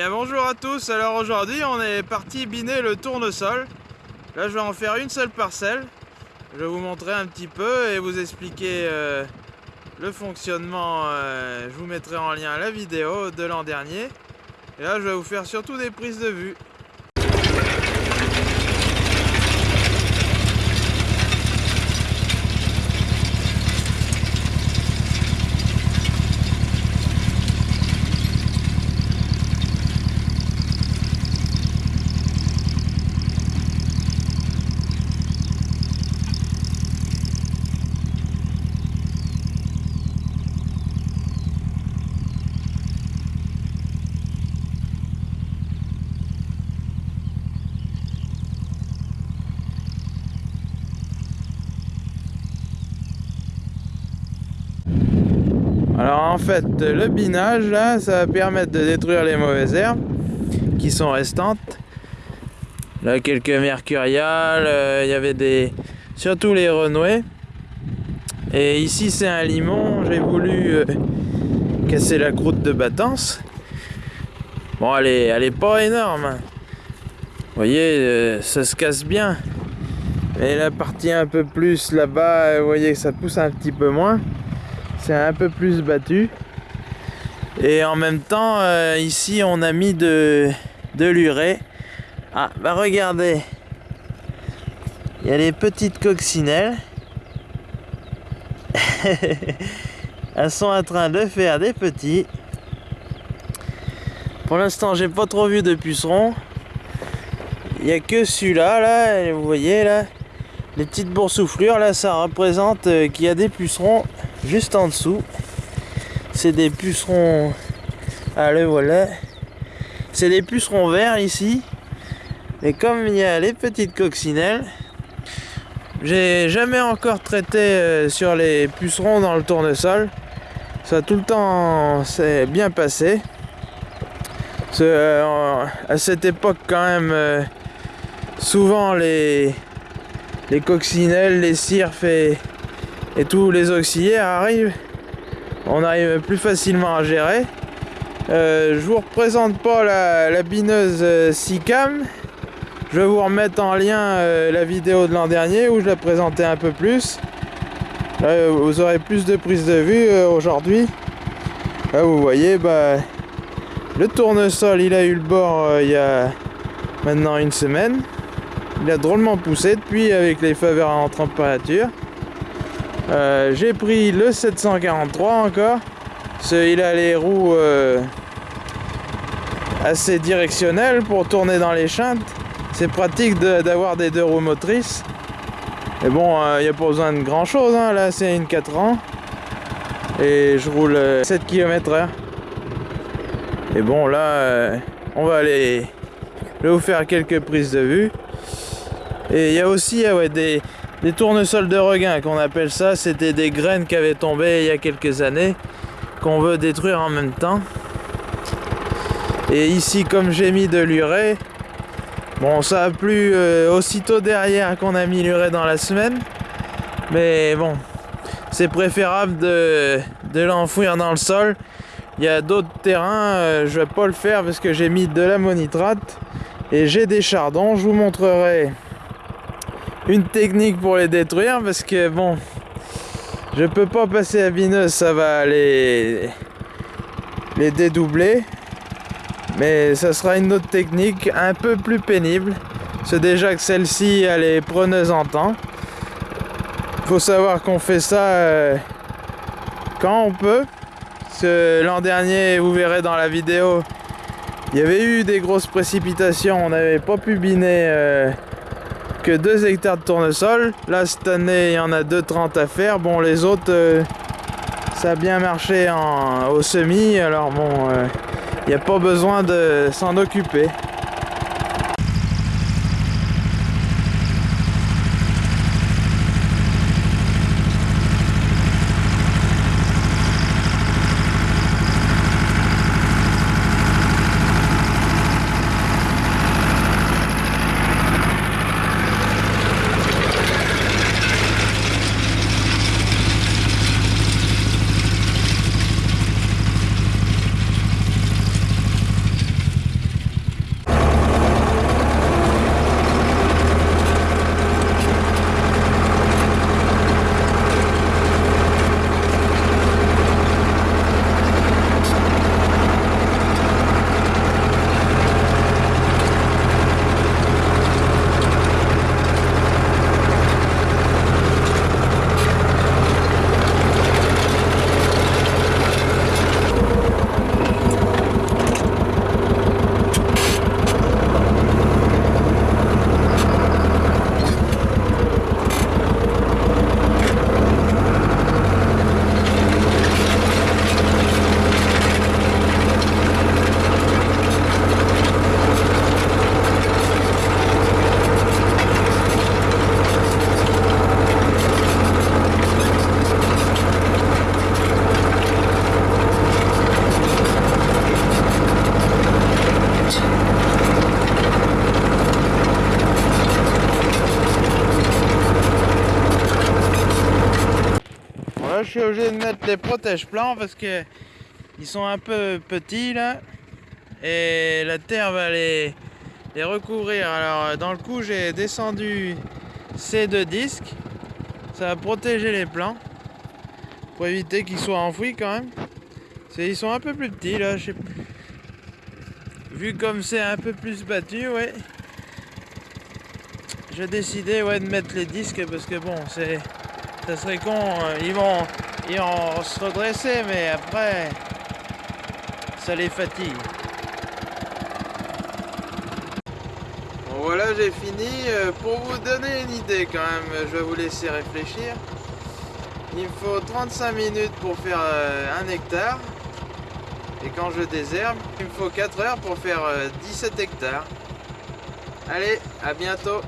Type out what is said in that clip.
Bien, bonjour à tous, alors aujourd'hui on est parti biner le tournesol. Là je vais en faire une seule parcelle. Je vais vous montrer un petit peu et vous expliquer euh, le fonctionnement. Euh, je vous mettrai en lien la vidéo de l'an dernier. Et là je vais vous faire surtout des prises de vue. Alors en fait, le binage là, ça va permettre de détruire les mauvaises herbes qui sont restantes. Là, quelques mercuriales, euh, il y avait des... surtout les renouées. Et ici, c'est un limon, j'ai voulu euh, casser la croûte de battance. Bon, elle est, elle est pas énorme. Vous voyez, euh, ça se casse bien. Mais la partie un peu plus là-bas, vous voyez, ça pousse un petit peu moins c'est un peu plus battu. Et en même temps euh, ici on a mis de, de l'urée. Ah bah regardez. Il y a les petites coccinelles. Elles sont en train de faire des petits. Pour l'instant j'ai pas trop vu de pucerons. Il n'y a que celui-là là vous voyez là. Les petites boursouflures là ça représente euh, qu'il y a des pucerons juste en dessous. C'est des pucerons. Ah le voilà. C'est des pucerons verts ici. Et comme il y a les petites coccinelles, j'ai jamais encore traité euh, sur les pucerons dans le tournesol. Ça tout le temps c'est bien passé. Euh, à cette époque quand même, euh, souvent les, les coccinelles, les cirfes et et tous les auxiliaires arrivent, on arrive plus facilement à gérer. Euh, je vous représente pas la, bineuse euh, SICAM. Je vais vous remettre en lien euh, la vidéo de l'an dernier où je la présentais un peu plus. vous aurez plus de prises de vue aujourd'hui. Là vous voyez, bah, le tournesol il a eu le bord il y a maintenant une semaine. Il a drôlement poussé depuis avec les faveurs en température. Euh, j'ai pris le 743 encore. il a les roues euh, assez directionnelles pour tourner dans les chantes. C'est pratique d'avoir des deux roues motrices. Et bon, il euh, n'y a pas besoin de grand chose. Hein. Là, c'est une 4 ans. Et je roule 7 km h Et bon, là, on va aller je vais vous faire quelques prises de vue. Et il y a aussi des, des tournesols de regain qu'on appelle ça. C'était des graines qui avaient tombé il y a quelques années qu'on veut détruire en même temps. Et ici, comme j'ai mis de l'urée, bon, ça a plu euh, aussitôt derrière qu'on a mis l'urée dans la semaine. Mais bon, c'est préférable de, l'enfouir dans le sol. Il y a d'autres terrains, euh, je vais pas le faire parce que j'ai mis de l'ammonitrate et j'ai des chardons. Je vous montrerai une technique pour les détruire parce que bon je peux pas passer à bineuse ça va les les dédoubler. Mais ça sera une autre technique un peu plus pénible. C'est déjà que celle-ci elle est preneuse en temps. Faut savoir qu'on fait ça euh, quand on peut. L'an dernier vous verrez dans la vidéo il y avait eu des grosses précipitations. On n'avait pas pu biner euh, que 2 hectares de tournesol. Là, cette année, il y en a 2,30 à faire. Bon, les autres, euh, ça a bien marché au semis. Alors bon, euh, il n'y a pas besoin de s'en occuper. Suis obligé de mettre les protèges plants parce que ils sont un peu petits là. Et la terre va les, les recouvrir. Alors dans le coup j'ai descendu ces deux disques. Ça va protéger les plants. Pour éviter qu'ils soient enfouis quand même. Ils sont un peu plus petits là. Vu comme c'est un peu plus battu, ouais. J'ai décidé ouais, de mettre les disques parce que bon, c'est ça serait con. Euh, ils vont, ils vont se redresser, mais après, ça les fatigue. Bon, voilà, j'ai fini. Euh, pour vous donner une idée quand même, je vais vous laisser réfléchir. Il me faut 35 minutes pour faire euh, un hectare. Et quand je désherbe, il me faut 4 heures pour faire 17 hectares. Allez, à bientôt